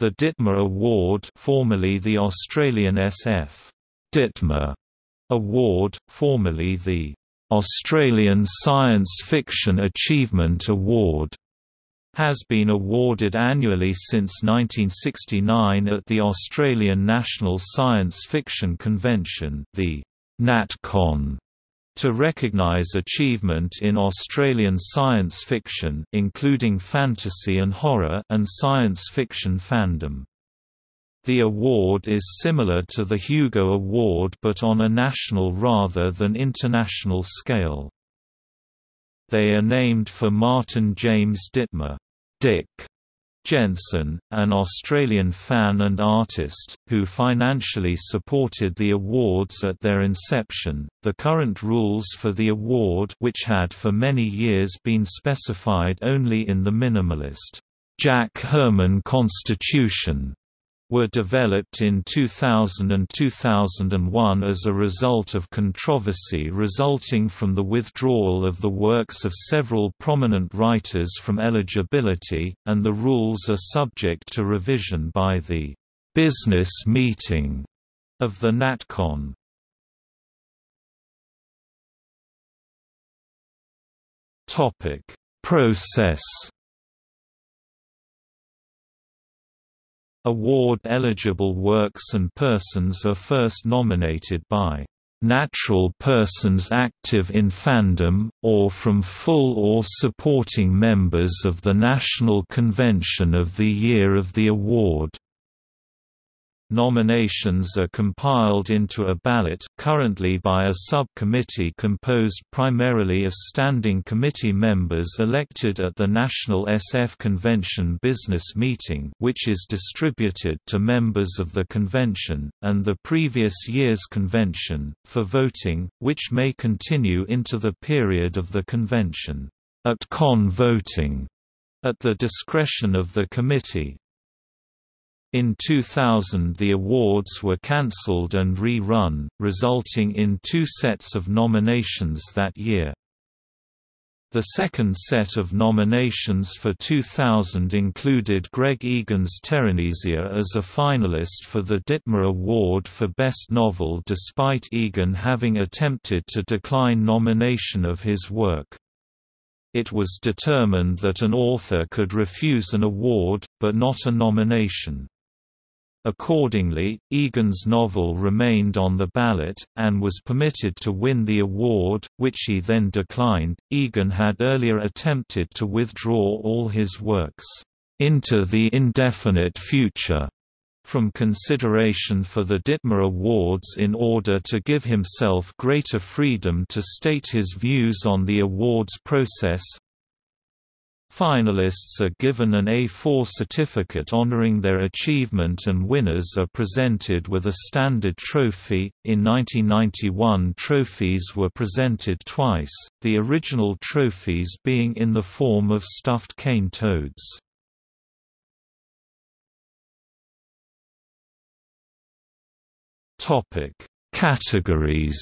The Ditmar Award formerly the Australian SF Ditmar Award, formerly the Australian Science Fiction Achievement Award, has been awarded annually since 1969 at the Australian National Science Fiction Convention the NatCon to recognise achievement in Australian science fiction including fantasy and horror and science fiction fandom. The award is similar to the Hugo Award but on a national rather than international scale. They are named for Martin James Ditmar Dick Jenssen, an Australian fan and artist, who financially supported the awards at their inception. The current rules for the award, which had for many years been specified only in the minimalist Jack Herman Constitution, were developed in 2000 and 2001 as a result of controversy resulting from the withdrawal of the works of several prominent writers from eligibility, and the rules are subject to revision by the «business meeting» of the NatCon. Process Award-eligible works and persons are first nominated by natural persons active in fandom, or from full or supporting members of the National Convention of the year of the award. Nominations are compiled into a ballot currently by a subcommittee composed primarily of standing committee members elected at the National SF Convention Business Meeting which is distributed to members of the convention, and the previous year's convention, for voting, which may continue into the period of the convention. At con voting at the discretion of the committee, in 2000 the awards were cancelled and re-run, resulting in two sets of nominations that year. The second set of nominations for 2000 included Greg Egan's Teranesia as a finalist for the Ditmar Award for Best Novel despite Egan having attempted to decline nomination of his work. It was determined that an author could refuse an award, but not a nomination. Accordingly, Egan's novel remained on the ballot, and was permitted to win the award, which he then declined. Egan had earlier attempted to withdraw all his works, into the indefinite future, from consideration for the Ditmar Awards in order to give himself greater freedom to state his views on the awards process, Finalists are given an A4 certificate honoring their achievement and winners are presented with a standard trophy. In 1991, trophies were presented twice, the original trophies being in the form of stuffed cane toads. Topic: Categories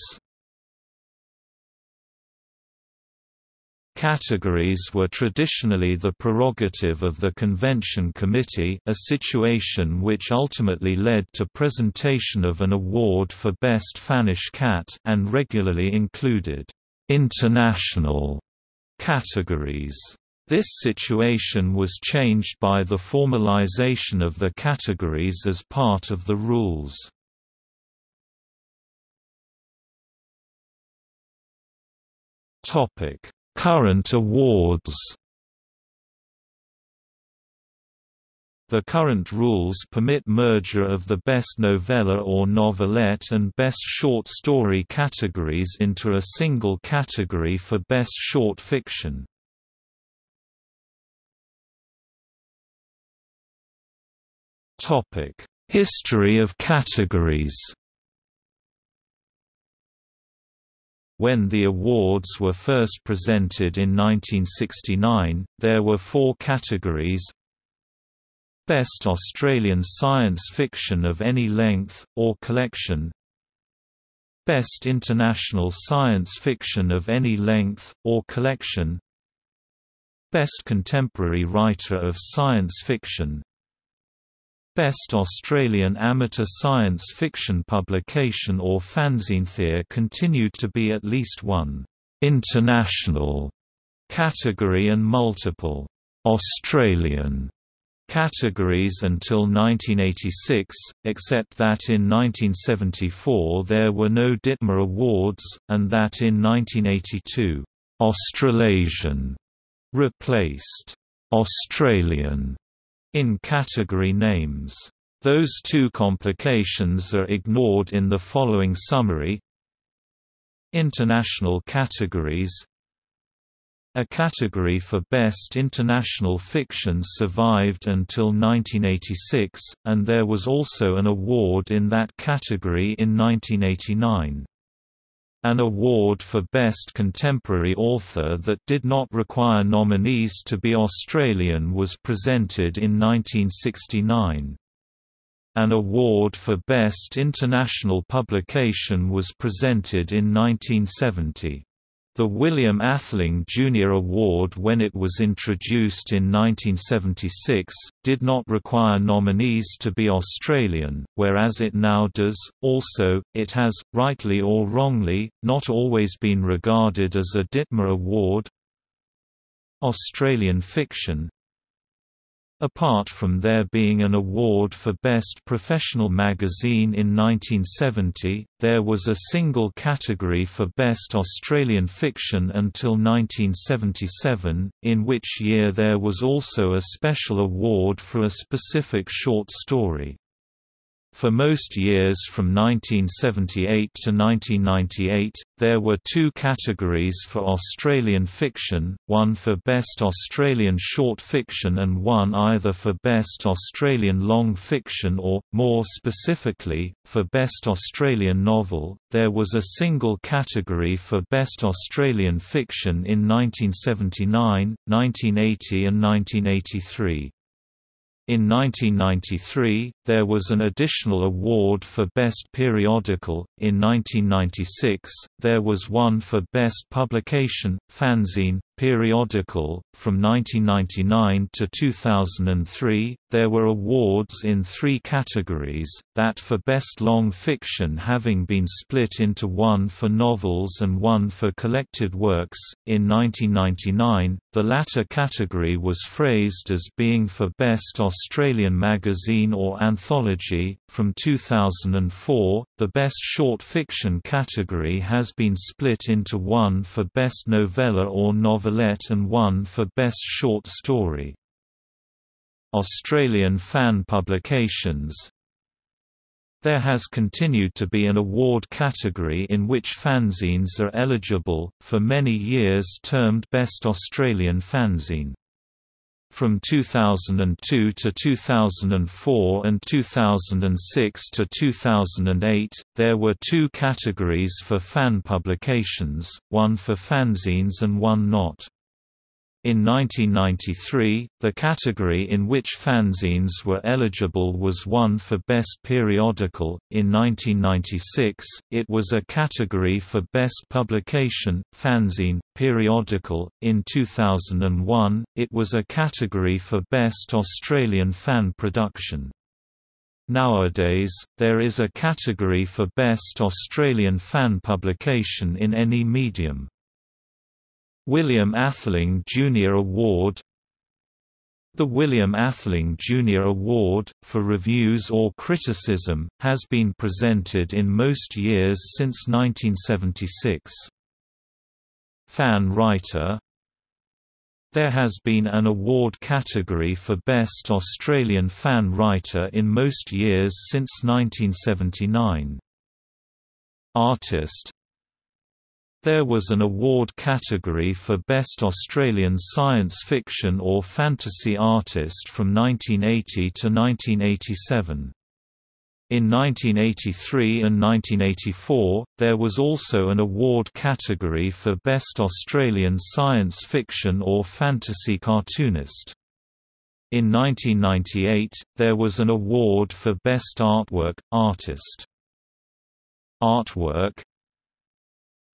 Categories were traditionally the prerogative of the convention committee a situation which ultimately led to presentation of an award for Best Fannish Cat and regularly included «international» categories. This situation was changed by the formalization of the categories as part of the rules. Topic Current awards The current rules permit merger of the Best Novella or Novelette and Best Short Story categories into a single category for Best Short Fiction. History of categories When the awards were first presented in 1969, there were four categories. Best Australian Science Fiction of any length, or collection. Best International Science Fiction of any length, or collection. Best Contemporary Writer of Science Fiction Best Australian Amateur Science Fiction Publication or fanzine there continued to be at least one international category and multiple Australian categories until 1986, except that in 1974 there were no Ditmar Awards, and that in 1982, Australasian replaced Australian in category names. Those two complications are ignored in the following summary International categories a category for Best International Fiction survived until 1986, and there was also an award in that category in 1989. An award for Best Contemporary Author that did not require nominees to be Australian was presented in 1969. An award for Best International Publication was presented in 1970. The William Atheling Jr. Award when it was introduced in 1976, did not require nominees to be Australian, whereas it now does. Also, it has, rightly or wrongly, not always been regarded as a Ditmar Award. Australian fiction Apart from there being an award for Best Professional Magazine in 1970, there was a single category for Best Australian Fiction until 1977, in which year there was also a special award for a specific short story. For most years from 1978 to 1998, there were two categories for Australian fiction, one for Best Australian Short Fiction and one either for Best Australian Long Fiction or, more specifically, for Best Australian Novel. There was a single category for Best Australian Fiction in 1979, 1980 and 1983. In 1993, there was an additional award for Best Periodical. In 1996, there was one for Best Publication, Fanzine, Periodical. From 1999 to 2003, there were awards in three categories, that for Best Long Fiction having been split into one for novels and one for collected works. In 1999, the latter category was phrased as being for Best Australian Magazine or Anthology. From 2004, the Best Short Fiction category has been split into one for Best Novella or Novelette and one for Best Short Story. Australian fan publications There has continued to be an award category in which fanzines are eligible, for many years termed Best Australian Fanzine. From 2002 to 2004 and 2006 to 2008, there were two categories for fan publications, one for fanzines and one not. In 1993, the category in which fanzines were eligible was one for Best Periodical. In 1996, it was a category for Best Publication, Fanzine, Periodical. In 2001, it was a category for Best Australian Fan Production. Nowadays, there is a category for Best Australian Fan Publication in any medium. William Atheling Jr. Award The William Atheling Jr. Award, for reviews or criticism, has been presented in most years since 1976. Fan Writer There has been an award category for Best Australian Fan Writer in most years since 1979. Artist there was an award category for Best Australian Science Fiction or Fantasy Artist from 1980 to 1987. In 1983 and 1984, there was also an award category for Best Australian Science Fiction or Fantasy Cartoonist. In 1998, there was an award for Best Artwork, Artist. Artwork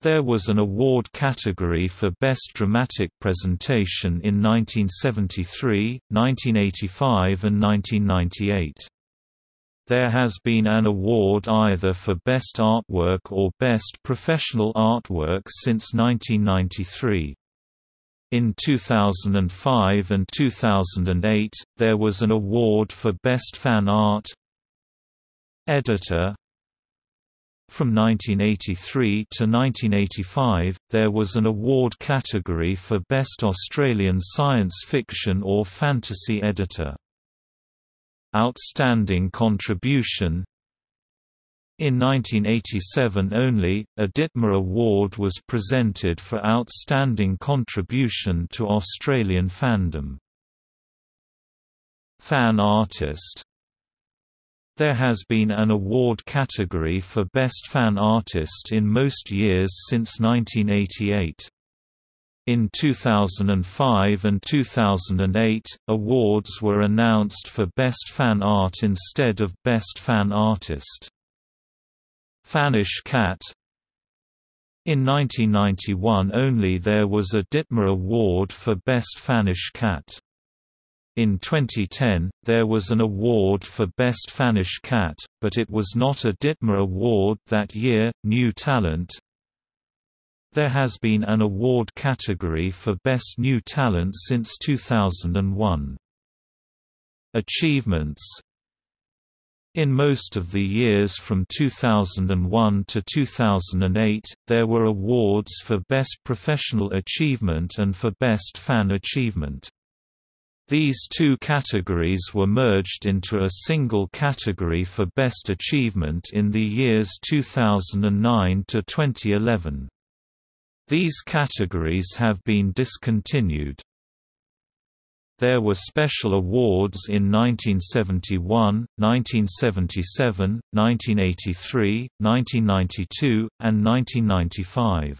there was an award category for Best Dramatic Presentation in 1973, 1985 and 1998. There has been an award either for Best Artwork or Best Professional Artwork since 1993. In 2005 and 2008, there was an award for Best Fan Art Editor From 1983 to 1985, there was an award category for Best Australian Science Fiction or Fantasy Editor. Outstanding Contribution. In 1987 only, a Ditmar Award was presented for outstanding contribution to Australian fandom. Fan Artist There has been an award category for Best Fan Artist in most years since 1988. In 2005 and 2008, awards were announced for Best Fan Art instead of Best Fan Artist. Fannish Cat In 1991 only there was a Ditmar Award for Best Fannish Cat. In 2010, there was an award for Best Fannish Cat, but it was not a Ditmar Award that year. New Talent there has been an award category for Best New Talent since 2001. Achievements in most of the years from 2001 to 2008, there were awards for Best Professional Achievement and for Best Fan Achievement. These two categories were merged into a single category for Best Achievement in the years 2009 to 2011. These categories have been discontinued. There were special awards in 1971, 1977, 1983, 1992, and 1995.